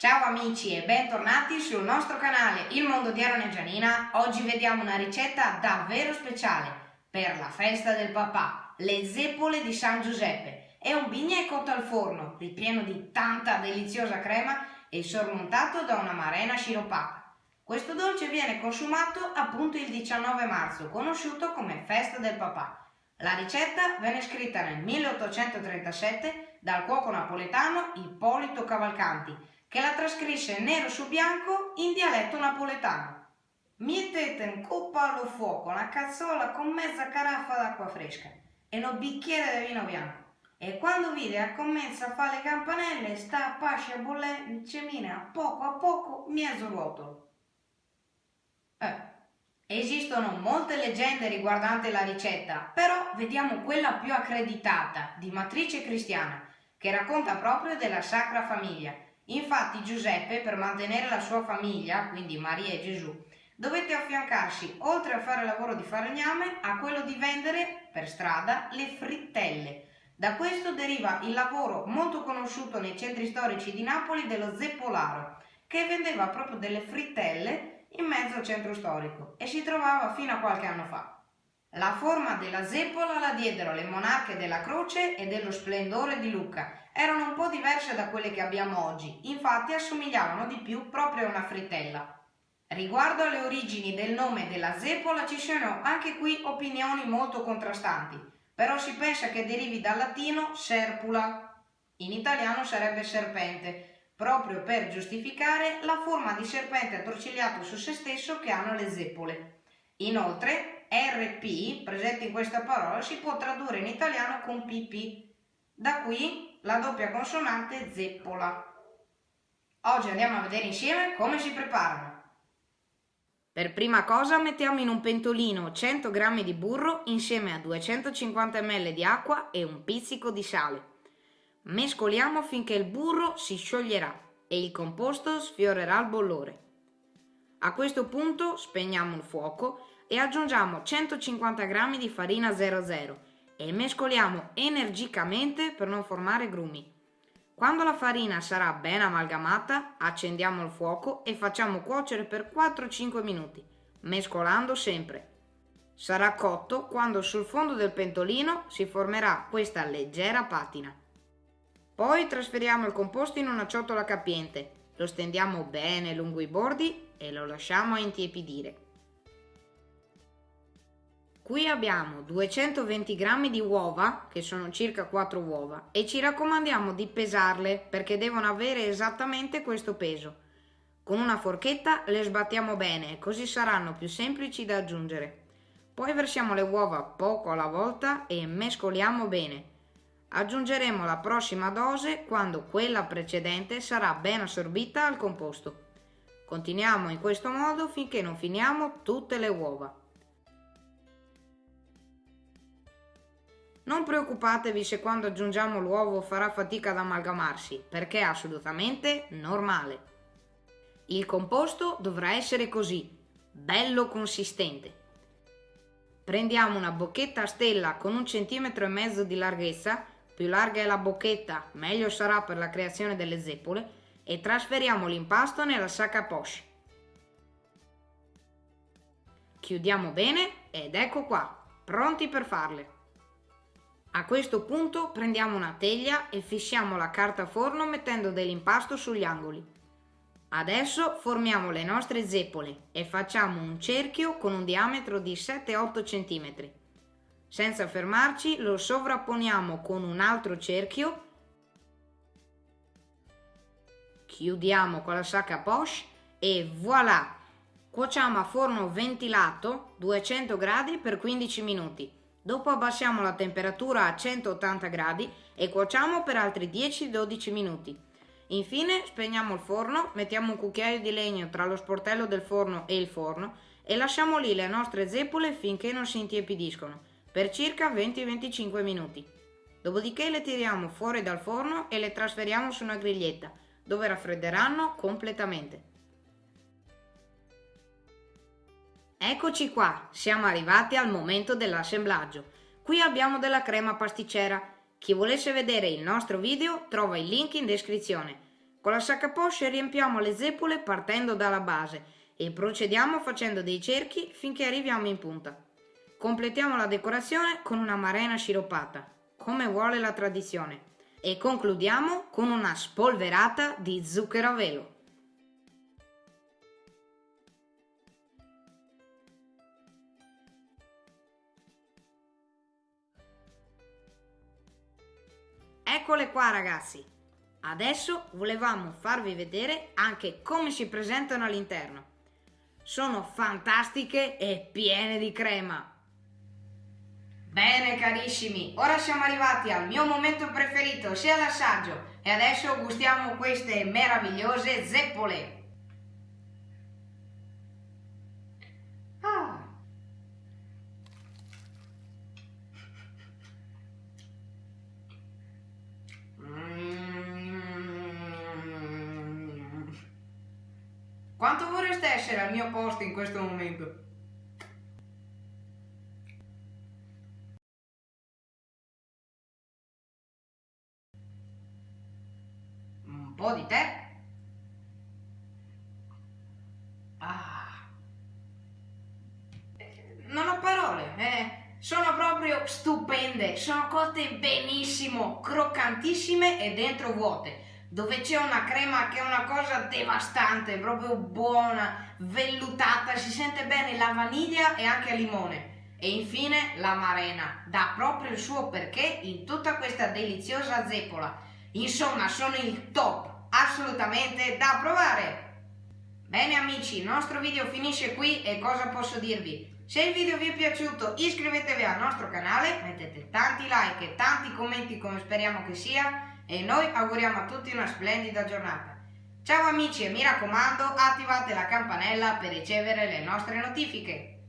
Ciao amici e bentornati sul nostro canale Il Mondo di Aaron Gianina. Oggi vediamo una ricetta davvero speciale per la festa del papà, le zeppole di San Giuseppe. È un bignè cotto al forno, ripieno di tanta deliziosa crema e sormontato da una marena sciroppata. Questo dolce viene consumato appunto il 19 marzo, conosciuto come festa del papà. La ricetta venne scritta nel 1837 dal cuoco napoletano Ippolito Cavalcanti che la trascrisse nero su bianco in dialetto napoletano. Mettete in coppa allo fuoco una cazzola con mezza caraffa d'acqua fresca e un bicchiere di vino bianco. E quando vide comincia a fare le campanelle, sta a pasce a bollere in cemina a poco a poco mezzo rotolo. Eh, esistono molte leggende riguardanti la ricetta, però vediamo quella più accreditata, di matrice cristiana, che racconta proprio della Sacra Famiglia Infatti Giuseppe, per mantenere la sua famiglia, quindi Maria e Gesù, dovette affiancarsi, oltre a fare il lavoro di falegname, a quello di vendere per strada le frittelle. Da questo deriva il lavoro molto conosciuto nei centri storici di Napoli dello zeppolaro, che vendeva proprio delle frittelle in mezzo al centro storico e si trovava fino a qualche anno fa. La forma della zeppola la diedero le monarche della croce e dello splendore di Lucca, erano un po' diverse da quelle che abbiamo oggi, infatti assomigliavano di più proprio a una frittella. Riguardo alle origini del nome della zeppola ci sono anche qui opinioni molto contrastanti, però si pensa che derivi dal latino serpula, in italiano sarebbe serpente, proprio per giustificare la forma di serpente attorcigliato su se stesso che hanno le zeppole. Inoltre, RP, presente in questa parola, si può tradurre in italiano con PP. Da qui la doppia consonante zeppola. Oggi andiamo a vedere insieme come si preparano. Per prima cosa mettiamo in un pentolino 100 g di burro insieme a 250 ml di acqua e un pizzico di sale. Mescoliamo finché il burro si scioglierà e il composto sfiorerà il bollore. A questo punto spegniamo il fuoco e aggiungiamo 150 g di farina 00 e mescoliamo energicamente per non formare grumi. Quando la farina sarà ben amalgamata, accendiamo il fuoco e facciamo cuocere per 4-5 minuti, mescolando sempre. Sarà cotto quando sul fondo del pentolino si formerà questa leggera patina. Poi trasferiamo il composto in una ciotola capiente, lo stendiamo bene lungo i bordi e lo lasciamo intiepidire. Qui abbiamo 220 g di uova, che sono circa 4 uova, e ci raccomandiamo di pesarle perché devono avere esattamente questo peso. Con una forchetta le sbattiamo bene, così saranno più semplici da aggiungere. Poi versiamo le uova poco alla volta e mescoliamo bene. Aggiungeremo la prossima dose quando quella precedente sarà ben assorbita al composto. Continuiamo in questo modo finché non finiamo tutte le uova. Non preoccupatevi se quando aggiungiamo l'uovo farà fatica ad amalgamarsi, perché è assolutamente normale. Il composto dovrà essere così, bello consistente. Prendiamo una bocchetta a stella con un centimetro e mezzo di larghezza, più larga è la bocchetta meglio sarà per la creazione delle zeppole, e trasferiamo l'impasto nella sacca poche. Chiudiamo bene ed ecco qua, pronti per farle. A questo punto prendiamo una teglia e fissiamo la carta forno mettendo dell'impasto sugli angoli. Adesso formiamo le nostre zeppole e facciamo un cerchio con un diametro di 7-8 cm. Senza fermarci lo sovrapponiamo con un altro cerchio, chiudiamo con la sacca poche e voilà! Cuociamo a forno ventilato 200 gradi per 15 minuti. Dopo abbassiamo la temperatura a 180 gradi e cuociamo per altri 10-12 minuti. Infine spegniamo il forno, mettiamo un cucchiaio di legno tra lo sportello del forno e il forno e lasciamo lì le nostre zeppole finché non si intiepidiscono, per circa 20-25 minuti. Dopodiché le tiriamo fuori dal forno e le trasferiamo su una griglietta, dove raffredderanno completamente. Eccoci qua, siamo arrivati al momento dell'assemblaggio. Qui abbiamo della crema pasticcera. Chi volesse vedere il nostro video trova il link in descrizione. Con la sacca posce riempiamo le zeppole partendo dalla base e procediamo facendo dei cerchi finché arriviamo in punta. Completiamo la decorazione con una marena sciroppata, come vuole la tradizione, e concludiamo con una spolverata di zucchero a velo. Eccole qua ragazzi! Adesso volevamo farvi vedere anche come si presentano all'interno. Sono fantastiche e piene di crema. Bene carissimi, ora siamo arrivati al mio momento preferito, sia l'assaggio, e adesso gustiamo queste meravigliose zeppole. Quanto vorreste essere al mio posto in questo momento? Un po' di te? Ah. Non ho parole, eh. Sono proprio stupende, sono cotte benissimo, croccantissime e dentro vuote dove c'è una crema che è una cosa devastante, proprio buona, vellutata, si sente bene la vaniglia e anche il limone. E infine la marena, dà proprio il suo perché in tutta questa deliziosa zeppola. Insomma, sono il top, assolutamente da provare! Bene amici, il nostro video finisce qui e cosa posso dirvi? Se il video vi è piaciuto iscrivetevi al nostro canale, mettete tanti like e tanti commenti come speriamo che sia e noi auguriamo a tutti una splendida giornata. Ciao amici e mi raccomando attivate la campanella per ricevere le nostre notifiche.